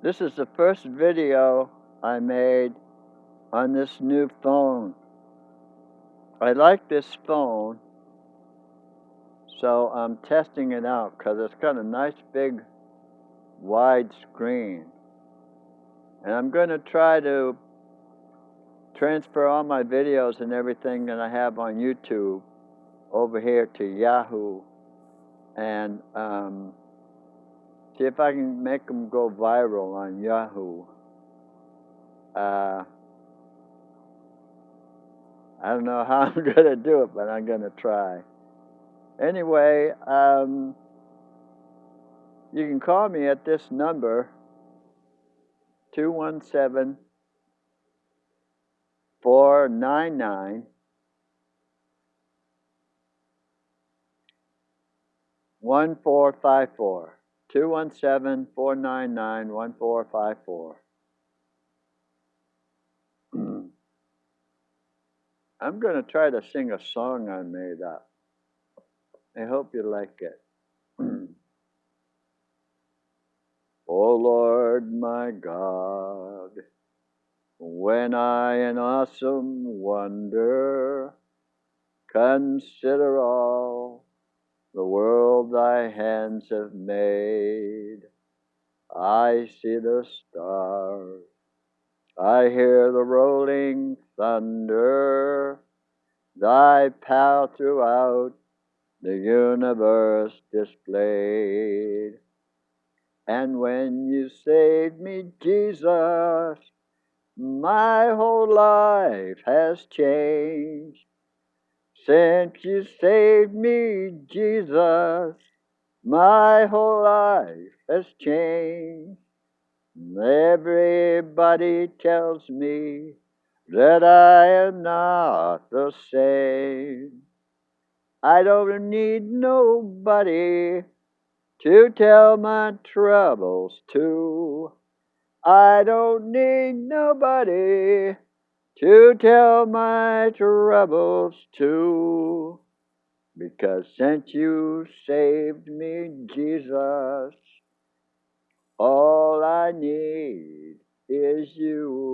This is the first video I made on this new phone. I like this phone, so I'm testing it out because it's got a nice big wide screen. And I'm going to try to transfer all my videos and everything that I have on YouTube over here to Yahoo and um, see if I can make them go viral on Yahoo. Uh, I don't know how I'm going to do it, but I'm going to try. Anyway, um, you can call me at this number 217 499 1454. 217 499 1454. I'm going to try to sing a song I made up. I hope you like it. oh Lord my God, when I in awesome wonder consider all the world thy hands have made, I see the stars I hear the rolling thunder, thy power throughout the universe displayed. And when you saved me, Jesus, my whole life has changed. Since you saved me, Jesus, my whole life has changed. Everybody tells me that I am not the same. I don't need nobody to tell my troubles to. I don't need nobody to tell my troubles to. Because since you saved me, Jesus, all I need is you.